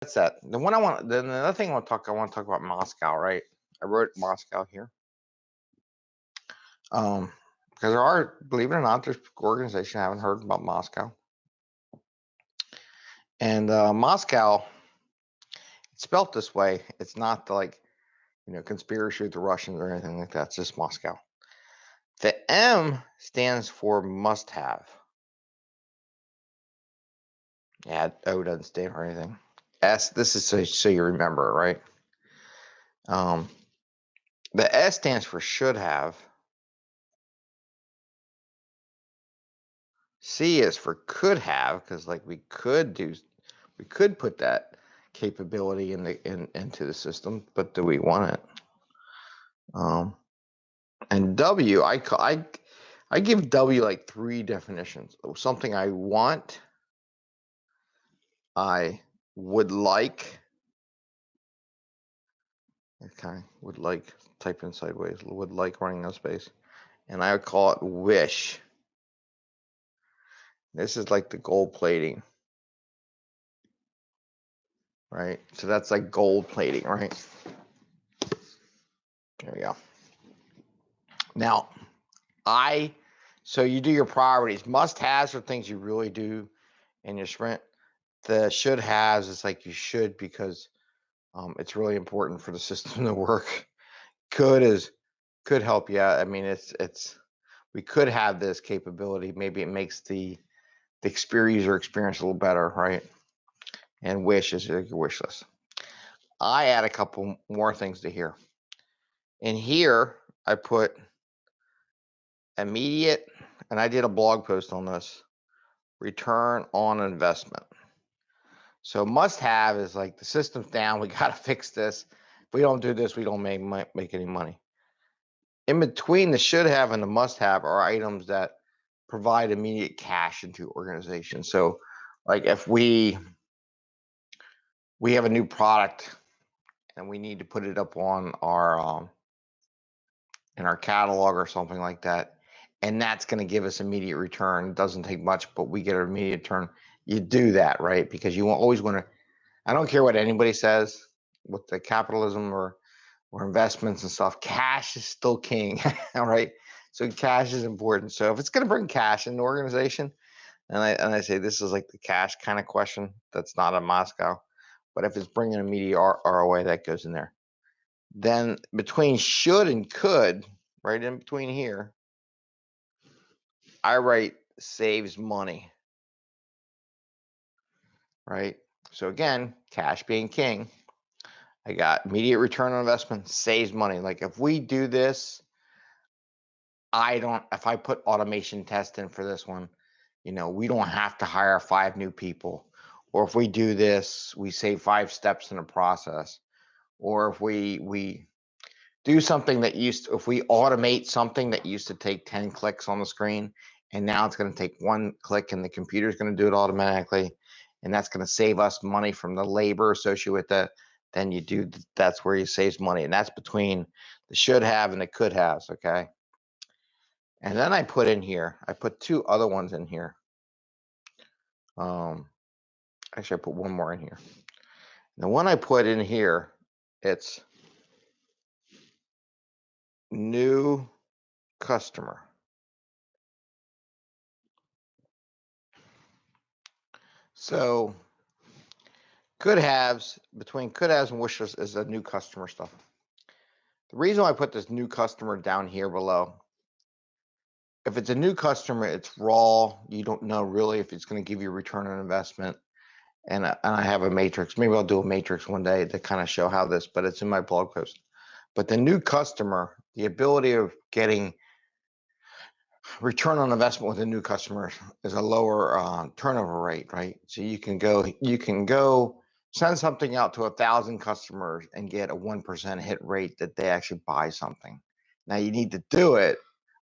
that's that. The one I want, then the other thing I want to talk, I want to talk about Moscow, right? I wrote Moscow here. Um, because there are, believe it or not, there's organization I haven't heard about Moscow. And uh, Moscow, it's spelt this way. It's not the, like, you know, conspiracy with the Russians or anything like that. It's just Moscow. The M stands for must have. Yeah, O doesn't stand for anything. S, this is so, so you remember, right? Um, the S stands for should have. C is for could have, because like we could do, we could put that capability in the in into the system, but do we want it? Um, and W, I I I give W like three definitions. Something I want, I would like. Okay, would like type in sideways. Would like running no space, and I would call it wish. This is like the gold plating, right? So that's like gold plating, right? There we go. Now, I, so you do your priorities. Must haves are things you really do in your sprint. The should haves is like you should because um, it's really important for the system to work. Could is could help you. out. I mean, it's it's we could have this capability. Maybe it makes the the experience user experience a little better, right? And wish is your wish list. I add a couple more things to here. In here, I put immediate, and I did a blog post on this, return on investment. So must have is like the system's down, we gotta fix this. If we don't do this, we don't make make any money. In between the should have and the must have are items that provide immediate cash into organization. So like if we we have a new product and we need to put it up on our um, in our catalog or something like that and that's going to give us immediate return. It doesn't take much, but we get an immediate return. You do that, right? Because you always want to. I don't care what anybody says with the capitalism or or investments and stuff. Cash is still king, all right? So cash is important. So if it's going to bring cash in the organization, and I and I say this is like the cash kind of question. That's not a Moscow, but if it's bringing immediate ROI, that goes in there. Then between should and could, right in between here, I write saves money. Right? So again, cash being king. I got immediate return on investment, saves money. Like if we do this, I don't, if I put automation test in for this one, you know, we don't have to hire five new people. Or if we do this, we save five steps in the process. Or if we, we do something that used if we automate something that used to take 10 clicks on the screen and now it's going to take one click and the computer is going to do it automatically and that's going to save us money from the labor associated with that then you do that's where you saves money and that's between the should have and the could have okay? And then i put in here i put two other ones in here. Um actually i put one more in here. The one i put in here it's new customer So could haves between could haves and wishes is a new customer stuff. The reason why I put this new customer down here below, if it's a new customer, it's raw. You don't know really if it's going to give you return on investment. And, and I have a matrix. Maybe I'll do a matrix one day to kind of show how this, but it's in my blog post. But the new customer, the ability of getting return on investment with a new customer is a lower uh, turnover rate, right? So you can go, you can go send something out to a thousand customers and get a one percent hit rate that they actually buy something. Now you need to do it,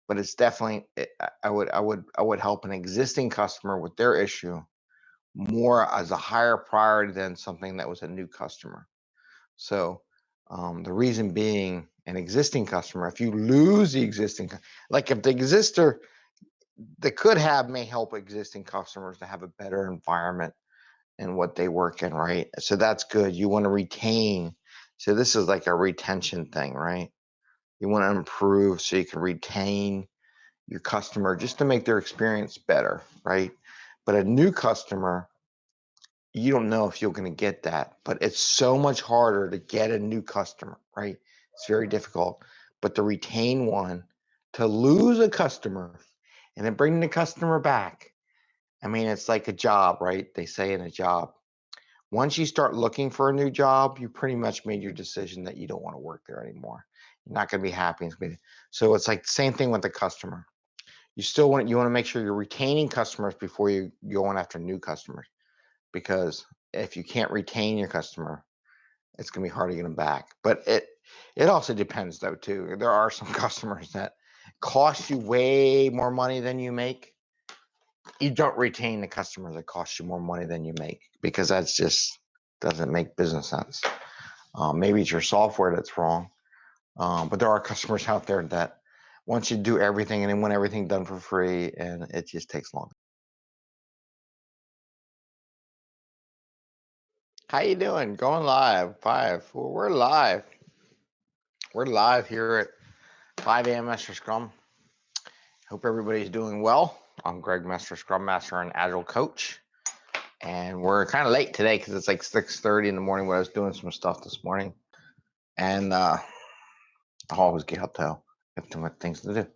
but it's definitely eh, I would I would I would help an existing customer with their issue more as a higher priority than something that was a new customer. So um, the reason being an existing customer, if you lose the existing, like if the exister, the could have may help existing customers to have a better environment and what they work in, right? So that's good. You want to retain. So this is like a retention thing, right? You want to improve so you can retain your customer just to make their experience better, right? But a new customer, you don't know if you're going to get that, but it's so much harder to get a new customer, right? It's very difficult. But to retain one, to lose a customer and then bring the customer back, I mean, it's like a job, right? They say in a job. Once you start looking for a new job, you pretty much made your decision that you don't want to work there anymore. You're not going to be happy. So it's like same thing with the customer. You still want you want to make sure you're retaining customers before you going after new customers, because if you can't retain your customer, it's going to be hard to get them back. But it it also depends though too. There are some customers that cost you way more money than you make you don't retain the customer that costs you more money than you make because that's just doesn't make business sense. Um, maybe it's your software that's wrong, um, but there are customers out there that want you do everything and want everything done for free, and it just takes long. How you doing? Going live, five. Well, we're live. We're live here at 5 a.m. Master Scrum. Hope everybody's doing well. I'm Greg Master, Scrum Master and Agile Coach. And we're kind of late today because it's like 6.30 in the morning when I was doing some stuff this morning. And uh, I always get up. I have too much things to do.